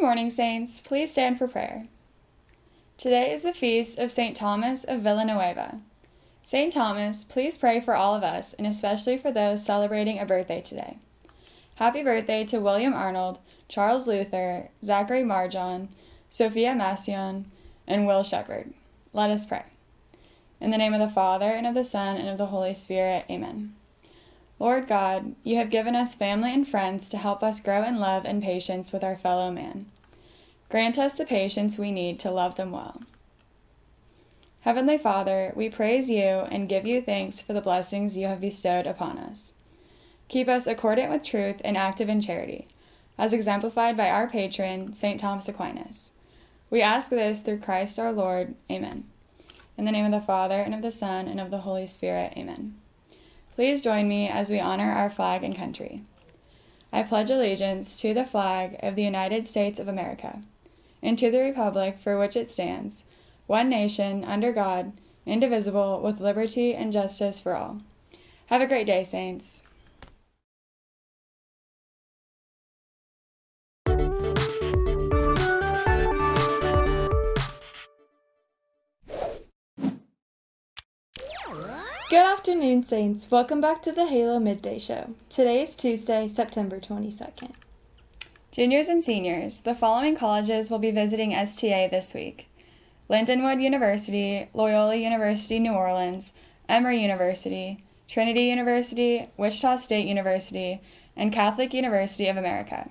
Good morning, Saints. Please stand for prayer. Today is the feast of St. Thomas of Villanueva. St. Thomas, please pray for all of us, and especially for those celebrating a birthday today. Happy birthday to William Arnold, Charles Luther, Zachary Marjon, Sophia Massion, and Will Shepherd. Let us pray. In the name of the Father, and of the Son, and of the Holy Spirit, amen. Lord God, you have given us family and friends to help us grow in love and patience with our fellow man. Grant us the patience we need to love them well. Heavenly Father, we praise you and give you thanks for the blessings you have bestowed upon us. Keep us accordant with truth and active in charity, as exemplified by our patron, St. Thomas Aquinas. We ask this through Christ our Lord. Amen. In the name of the Father, and of the Son, and of the Holy Spirit. Amen. Please join me as we honor our flag and country. I pledge allegiance to the flag of the United States of America and to the republic for which it stands, one nation, under God, indivisible, with liberty and justice for all. Have a great day, Saints. Good afternoon, Saints. Welcome back to the Halo Midday Show. Today is Tuesday, September 22nd. Juniors and seniors, the following colleges will be visiting STA this week Lindenwood University, Loyola University New Orleans, Emory University, Trinity University, Wichita State University, and Catholic University of America.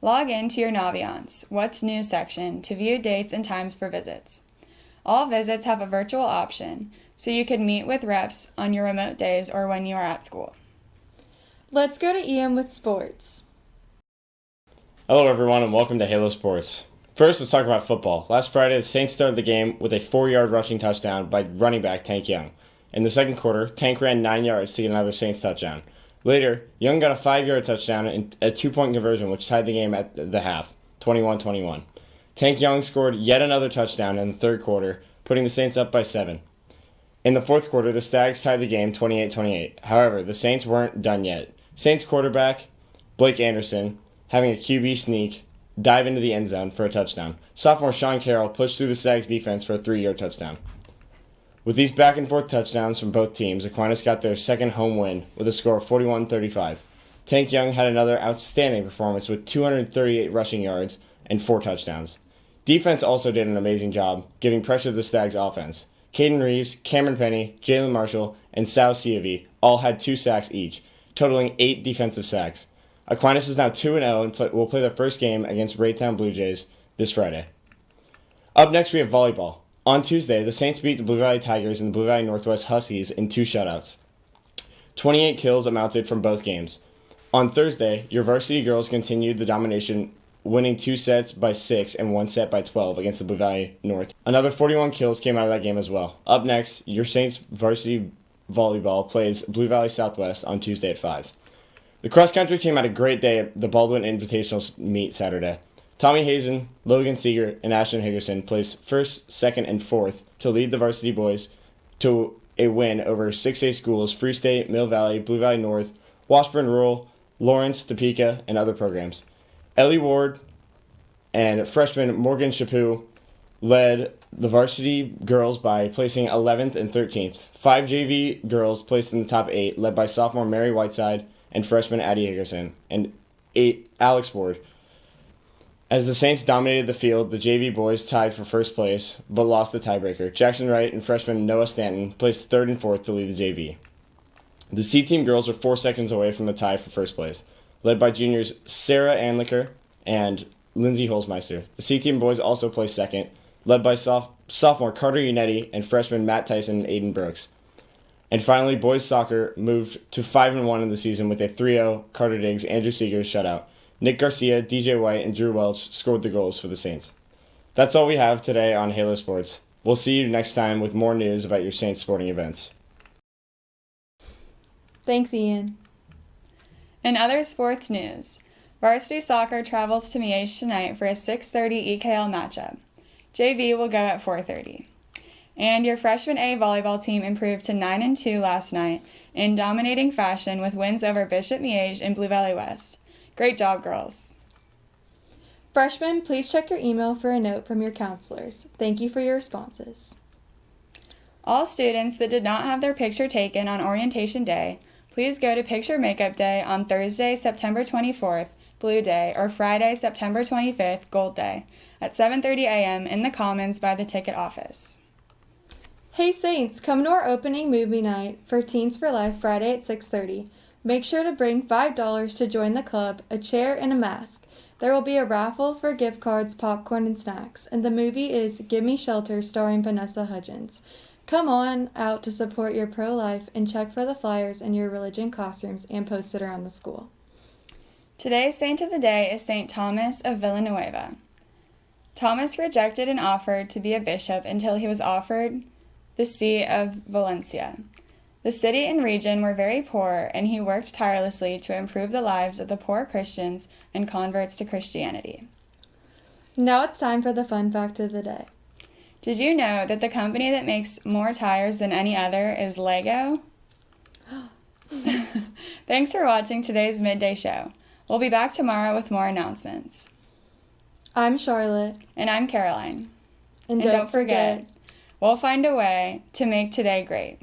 Log in to your Naviance, What's New section to view dates and times for visits. All visits have a virtual option, so you can meet with reps on your remote days or when you are at school. Let's go to EM with sports. Hello, everyone, and welcome to Halo Sports. First, let's talk about football. Last Friday, the Saints started the game with a four yard rushing touchdown by running back Tank Young. In the second quarter, Tank ran nine yards to get another Saints touchdown. Later, Young got a five yard touchdown and a two point conversion, which tied the game at the half 21 21. Tank Young scored yet another touchdown in the third quarter, putting the Saints up by seven. In the fourth quarter, the Stags tied the game 28 28. However, the Saints weren't done yet. Saints quarterback Blake Anderson, having a QB sneak, dive into the end zone for a touchdown. Sophomore Sean Carroll pushed through the Stags defense for a three yard touchdown. With these back and forth touchdowns from both teams, Aquinas got their second home win with a score of 41 35. Tank Young had another outstanding performance with 238 rushing yards and four touchdowns. Defense also did an amazing job, giving pressure to the Stags offense. Caden Reeves, Cameron Penny, Jalen Marshall, and Sal Siavi all had two sacks each, totaling eight defensive sacks. Aquinas is now 2 0 and play, will play their first game against Raytown Blue Jays this Friday. Up next, we have volleyball. On Tuesday, the Saints beat the Blue Valley Tigers and the Blue Valley Northwest Huskies in two shutouts. 28 kills amounted from both games. On Thursday, your varsity girls continued the domination, winning two sets by 6 and one set by 12 against the Blue Valley North. Another 41 kills came out of that game as well. Up next, your Saints varsity volleyball plays Blue Valley Southwest on Tuesday at 5. The cross country team had a great day at the Baldwin Invitational meet Saturday. Tommy Hazen, Logan Seeger, and Ashton Higgerson placed first, second, and fourth to lead the varsity boys to a win over 6A schools Free State, Mill Valley, Blue Valley North, Washburn Rural, Lawrence, Topeka, and other programs. Ellie Ward and freshman Morgan Chaput led the varsity girls by placing 11th and 13th. Five JV girls placed in the top eight, led by sophomore Mary Whiteside and freshman Addie Higgerson, and eight Alex Ward. As the Saints dominated the field, the JV boys tied for first place, but lost the tiebreaker. Jackson Wright and freshman Noah Stanton placed third and fourth to lead the JV. The C team girls were four seconds away from the tie for first place, led by juniors Sarah Anliker and Lindsay Holzmeister. The C team boys also placed second, led by soph- sophomore Carter Unetti and freshman Matt Tyson and Aiden Brooks. And finally, boys soccer moved to 5 and 1 in the season with a 3 0 Carter Diggs, Andrew Seegers shutout. Nick Garcia, DJ White, and Drew Welch scored the goals for the Saints. That's all we have today on Halo Sports. We'll see you next time with more news about your Saints sporting events. Thanks, Ian. In other sports news, varsity soccer travels to Miege tonight for a 6:30 EKL matchup. JV will go at 4:30. And your freshman A volleyball team improved to 9 and 2 last night in dominating fashion with wins over Bishop Miege and Blue Valley West. Great job, girls. Freshmen, please check your email for a note from your counselors. Thank you for your responses. All students that did not have their picture taken on orientation day, please go to picture makeup day on Thursday, September 24th, Blue Day, or Friday, September 25th, Gold Day, at 7:30 a.m. in the Commons by the ticket office. Hey Saints, come to our opening movie night for Teens for Life Friday at 6:30. Make sure to bring $5 to join the club, a chair, and a mask. There will be a raffle for gift cards, popcorn, and snacks, and the movie is Gimme Shelter starring Vanessa Hudgens. Come on out to support your pro life and check for the flyers in your religion classrooms and posted it around the school. Today's saint of the day is Saint Thomas of Villanueva. Thomas rejected an offer to be a bishop until he was offered the see of Valencia. The city and region were very poor, and he worked tirelessly to improve the lives of the poor Christians and converts to Christianity. Now it's time for the fun fact of the day. Did you know that the company that makes more tires than any other is Lego? Thanks for watching today's midday show. We'll be back tomorrow with more announcements. I'm Charlotte. And I'm Caroline. And, And don't forget, we'll find a way to make today great.